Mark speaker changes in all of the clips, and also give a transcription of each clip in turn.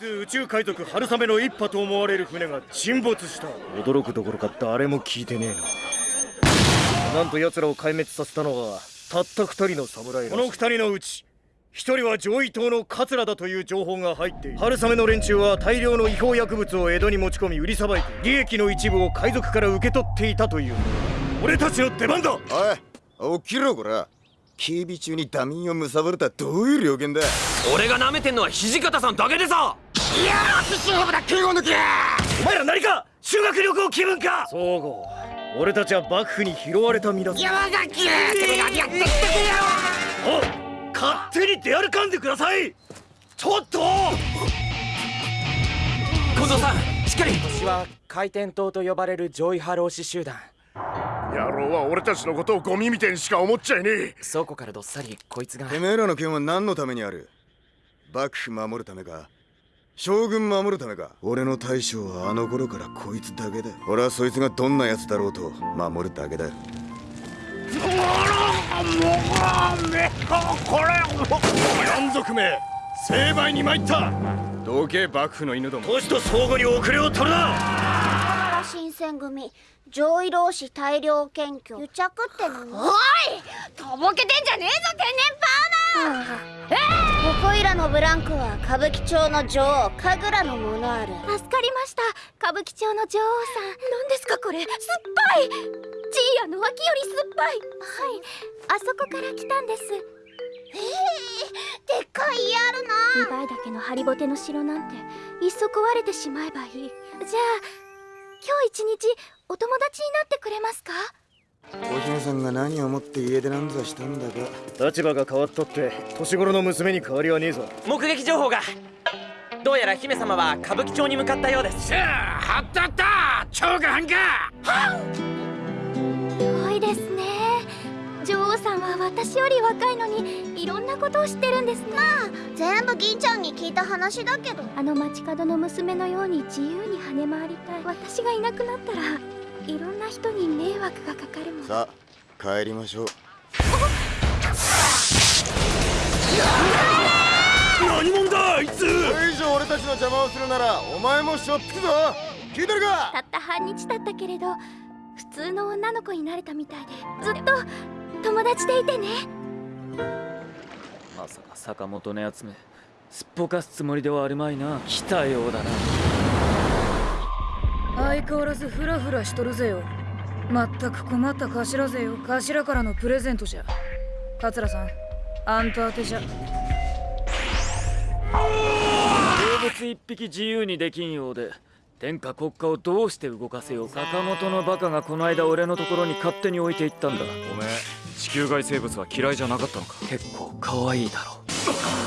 Speaker 1: 宇宙海賊春雨の一派と思われる船が沈没した。驚くどころか誰も聞いてねえな。なんと奴らを壊滅させたのはたった二人の侍この二人のうち一人は上位島の桂だという情報が入っている。春雨の連中は大量の違法薬物を江戸に持ち込み売りさばいて利益の一部を海賊から受け取っていたという。俺たちの出番だ！
Speaker 2: おい起きろこら。警備中にダミンを貪るとはどういう了見だ？
Speaker 3: 俺が舐めてんのは土方さんだけでさ！
Speaker 2: いやー勝負だ敬語抜け
Speaker 1: お前ら何か修学旅行気分か。総合俺たちは幕府に拾われた身だぞ
Speaker 2: 山崎。てめ何やってきてくれよ
Speaker 1: お勝手に出歩かんでください。ちょっと。
Speaker 3: 近藤さんしっかり。
Speaker 4: 私は回転塔と呼ばれる上位ハロー士集団。
Speaker 5: 野郎は俺たちのことをゴミみてえにしか思っちゃいねえ。
Speaker 4: 倉庫からどっさりこいつが。
Speaker 2: てめえらの剣は何のためにある？幕府守るためか？将軍守るためか。俺の大将はあの頃からこいつだけだ俺はそいつがどんな奴だろうと守るだけだ
Speaker 5: 山賊め。成敗に参った。どけ幕府の犬ども。
Speaker 1: 都市と相互に遅れを取るな
Speaker 6: 新選組上位老子大量検挙。癒着って何？
Speaker 7: おい！とぼけてんじゃねえぞ天然パーマ
Speaker 6: ここいらのブランクは歌舞伎町の女王神楽のものある
Speaker 7: 助かりました歌舞伎町の女王さん。何ですかこれ？酸っぱい！ジーヤの脇より酸っぱい！はい。あそこから来たんです。
Speaker 6: ええでっかい家あるな。
Speaker 7: 2倍だけのハリボテの城なんていっそ壊れてしまえばいい。じゃあ今日一日お友達になってくれますか？
Speaker 2: お姫さんが何をもって家出なんざしたんだか。
Speaker 1: 立場が変わったって年頃の娘に変わりはねえぞ。
Speaker 4: 目撃情報が。どうやら姫様は歌舞伎町に向かったようです。
Speaker 5: しゃあはったった。超過半か。
Speaker 7: す私より若いのにいろんなことを知ってるんですね。
Speaker 6: まあ全部銀ちゃんに聞いた話だけど。
Speaker 7: あの街角の娘のように自由に跳ね回りたい。私がいなくなったらいろんな人に迷惑がかかるもん。
Speaker 2: さあ帰りましょう。
Speaker 1: 何者だあいつ！
Speaker 2: これ以上俺たちの邪魔をするならお前もしょっつくぞ聞いてるか？
Speaker 7: たった半日だったけれど普通の女の子になれたみたいでずっと友達でいてね。
Speaker 8: まさか坂本のやつめすっぽかすつもりではあるまいな。来たようだな。
Speaker 9: 相変わらずフラフラしとるぜよ。まったく困った頭ぜよ。頭からのプレゼントじゃ。桂さんあんた宛てじゃ。
Speaker 8: 動物一匹自由にできんようで天下国家をどうして動かせよう。坂本のバカがこの間俺のところに勝手に置いていったんだ。
Speaker 5: おめえ地球外生物は嫌いじゃなかったのか？
Speaker 8: 結構可愛いだろ。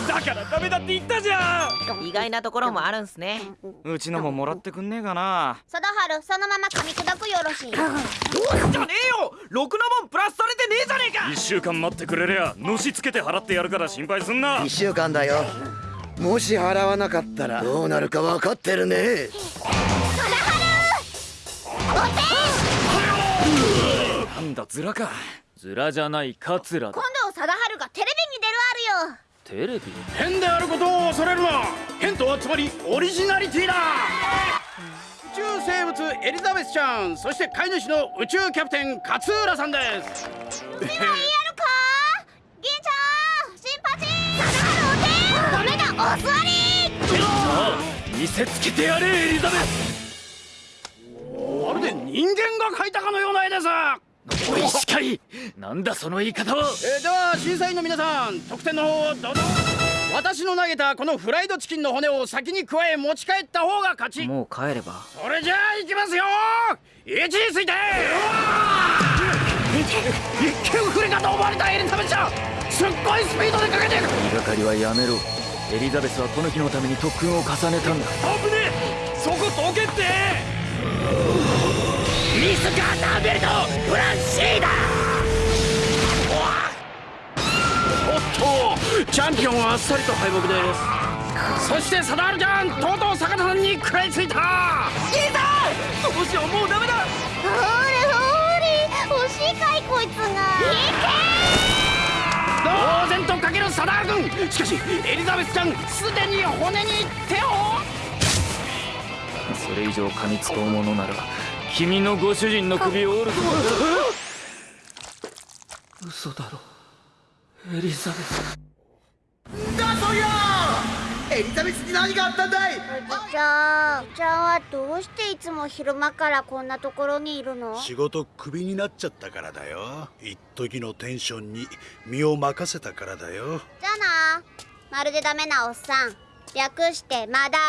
Speaker 1: だからダメだって言ったじゃん！
Speaker 4: 意外なところもあるんすね。
Speaker 8: うちのももらってくんねえかな。
Speaker 6: 貞治そのまま噛み砕くよろしい？
Speaker 4: じゃねえよ！ろくなもんプラスされてねえじゃねえか！
Speaker 1: 一週間待ってくれりゃのしつけて払ってやるから心配すんな。
Speaker 2: 1週間だよ。もし払わなかったらどうなるか分かってるね。
Speaker 8: なんだズラかズラじゃないカツラだ。
Speaker 6: 今度貞治がテレビに出るあるよ。
Speaker 8: テレビ？
Speaker 5: 変であることを恐れるな。変とはつまりオリジナリティだ。宇宙生物エリザベスちゃんそして飼い主の宇宙キャプテン勝浦さんです。
Speaker 6: 今いいやるか？銀ちゃん新八貞治お手。ダメだお座り。
Speaker 1: 見せつけてやれエリザベス。
Speaker 5: まるで人間が描いたかのような絵です。
Speaker 8: おいしかいなんだその言い方は。
Speaker 5: えーでは審査員の皆さん得点の方をどうぞ。私の投げたこのフライドチキンの骨を先に加え持ち帰った方が勝ち。
Speaker 8: もう帰れば。
Speaker 5: それじゃあいきますよ。位置について。一見不利かと思われたエリザベスちゃん。すっごいスピードでかけていく。
Speaker 8: 言いがかりはやめろ。エリザベスはこの日のために特訓を重ねたんだ。
Speaker 1: 危ねえ。そこどけって。
Speaker 5: ミスガーターベルトフランシーだチャンピオンはあっさりと敗北です。そしてサダールちゃんとうとう坂田さんに食らいついた。いざどうしようもうダメだ。
Speaker 6: ほれほれ惜しいかいこいつが
Speaker 5: 呆然とかけるサダール君。しかしエリザベスちゃんすでに骨に手を。
Speaker 8: れ以上噛みつこうものなら君のご主人の首を折る。嘘だろエリザベス。
Speaker 6: エリザベスに何があったんだい？おじちゃんおじちゃんはどうしていつも昼間からこんなところにいるの？
Speaker 10: 仕事クビになっちゃったからだよ。一時のテンションに身を任せたからだよ。
Speaker 6: じゃあな。まるでダメなおっさん。略してマダ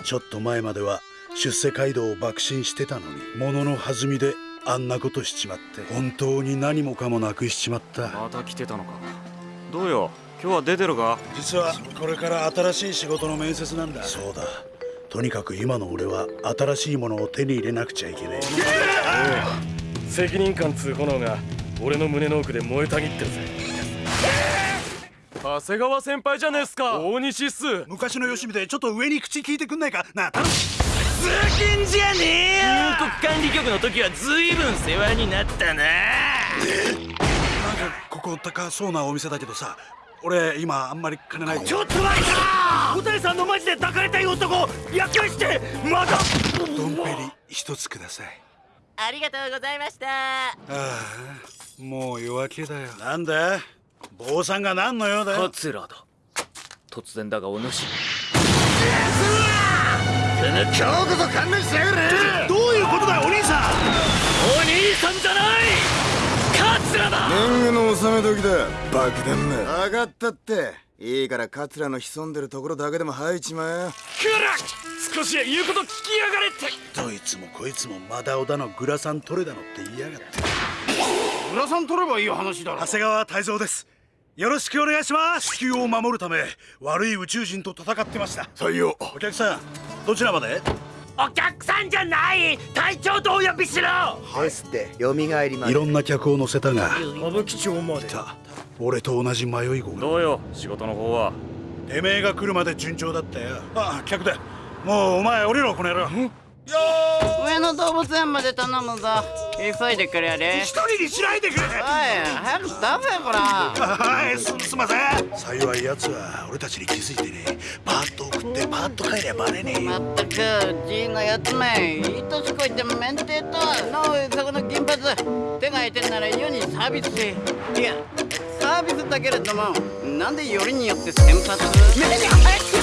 Speaker 6: オ。
Speaker 10: ちょっと前までは出世街道を爆心してたのに物の弾みであんなことしちまって本当に何もかもなくしちまった。
Speaker 8: また来てたのか。どうよ？今日は出てるか？
Speaker 10: 実はこれから新しい仕事の面接なんだ。そうだ。とにかく今の俺は新しいものを手に入れなくちゃいけねえ
Speaker 1: 責任感つう炎が俺の胸の奥で燃えたぎってるぜ。長谷川先輩じゃねえっすか。大西っす。
Speaker 10: 昔のよしみでちょっと上に口聞いてくんないか？なあ頼む
Speaker 3: 通勤じゃねえよ。入国管理局の時はずいぶん世話になったな。
Speaker 10: なんかここ高そうなお店だけどさ俺今あんまり金ない。
Speaker 1: ちょっと待った！小谷さんのマジで抱かれたい男略してまだ！
Speaker 10: ドンペリ一つください。
Speaker 4: ありがとうございました。
Speaker 10: ああもう夜明けだよ。なんだ？坊さんが何の用だよ？
Speaker 8: 桂だ。突然だがお主
Speaker 2: 今日こそ勘弁してやがれ。
Speaker 10: どういうことだよお兄さん。
Speaker 8: お兄さんじゃない。桂だ。
Speaker 2: 年貢の納め時だ。爆弾め分かったって。いいから桂の潜んでるところだけでも入っちまえ。
Speaker 1: くら少し言うこと聞きやがれって。
Speaker 10: どいつもこいつもマダオだのグラサン取れだのって言いやがって。
Speaker 5: グラサン取ればいい話だろ。
Speaker 10: 長谷川泰造です。よろしくお願いします。地球を守るため悪い宇宙人と戦ってました。
Speaker 2: 採用。
Speaker 10: お客さんどちらまで？
Speaker 3: お客さんじゃない！隊長とお呼びしろ！
Speaker 11: ですって蘇りま
Speaker 10: いろんな客を乗せたが
Speaker 1: 歌舞伎町まで。
Speaker 10: た俺と同じ迷い子が。
Speaker 8: どうよ仕事の方は？
Speaker 10: てめえが来るまで順調だったよ。あ客だ。もうお前降りろこの野郎
Speaker 5: 上野動物園まで頼むぞ。急いでくれやれ。
Speaker 10: 一人にしないでくれ。
Speaker 5: おい早く出せこら
Speaker 10: はいすすんません。幸い奴は俺たちに気づいてね。パーッと送ってパーッと帰りゃバレねえよ。
Speaker 5: まったく G のやつめいい年こいて免停とは。のそこの金髪。手が空いてんなら世にサービスせいやサービスだけれどもなんでよりによって先発？目に入って